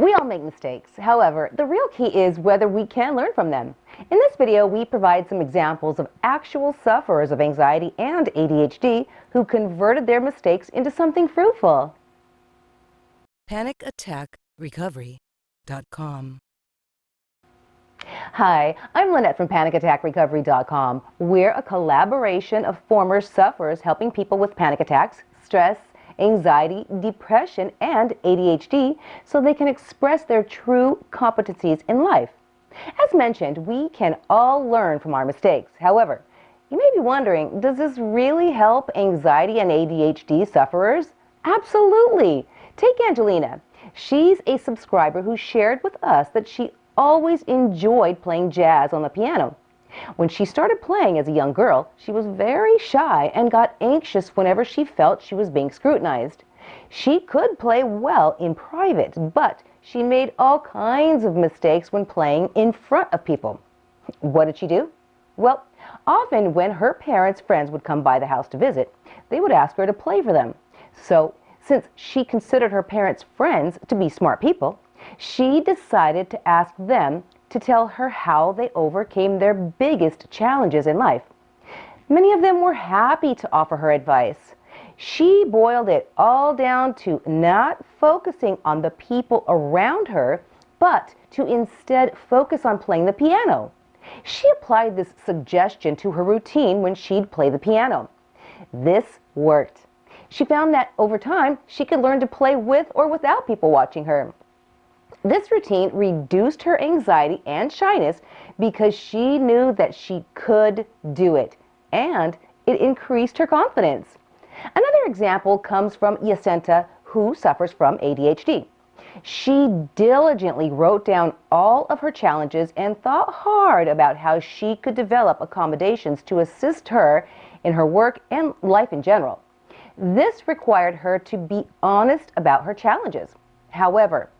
We all make mistakes. However, the real key is whether we can learn from them. In this video, we provide some examples of actual sufferers of anxiety and ADHD who converted their mistakes into something fruitful. PanicAttackRecovery.com Hi, I'm Lynette from PanicAttackRecovery.com. We're a collaboration of former sufferers helping people with panic attacks, stress, anxiety, depression, and ADHD so they can express their true competencies in life. As mentioned, we can all learn from our mistakes. However, you may be wondering, does this really help anxiety and ADHD sufferers? Absolutely. Take Angelina. She's a subscriber who shared with us that she always enjoyed playing jazz on the piano. When she started playing as a young girl, she was very shy and got anxious whenever she felt she was being scrutinized. She could play well in private, but she made all kinds of mistakes when playing in front of people. What did she do? Well, often when her parents' friends would come by the house to visit, they would ask her to play for them. So, since she considered her parents' friends to be smart people, she decided to ask them to tell her how they overcame their biggest challenges in life. Many of them were happy to offer her advice. She boiled it all down to not focusing on the people around her, but to instead focus on playing the piano. She applied this suggestion to her routine when she'd play the piano. This worked. She found that over time, she could learn to play with or without people watching her. This routine reduced her anxiety and shyness because she knew that she could do it, and it increased her confidence. Another example comes from Jacinta, who suffers from ADHD. She diligently wrote down all of her challenges and thought hard about how she could develop accommodations to assist her in her work and life in general. This required her to be honest about her challenges. However,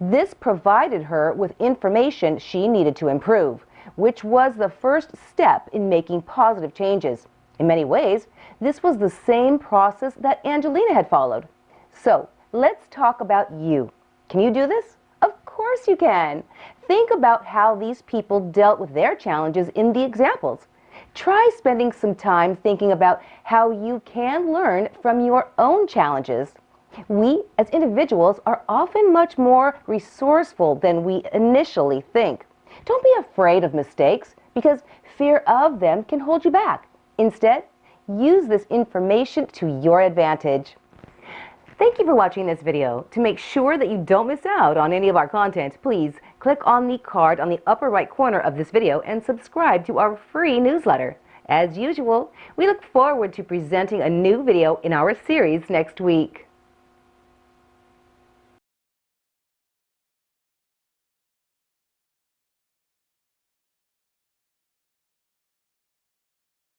this provided her with information she needed to improve, which was the first step in making positive changes. In many ways, this was the same process that Angelina had followed. So, let's talk about you. Can you do this? Of course you can. Think about how these people dealt with their challenges in the examples. Try spending some time thinking about how you can learn from your own challenges. We, as individuals, are often much more resourceful than we initially think. Don't be afraid of mistakes because fear of them can hold you back. Instead, use this information to your advantage. Thank you for watching this video. To make sure that you don't miss out on any of our content, please click on the card on the upper right corner of this video and subscribe to our free newsletter. As usual, we look forward to presenting a new video in our series next week.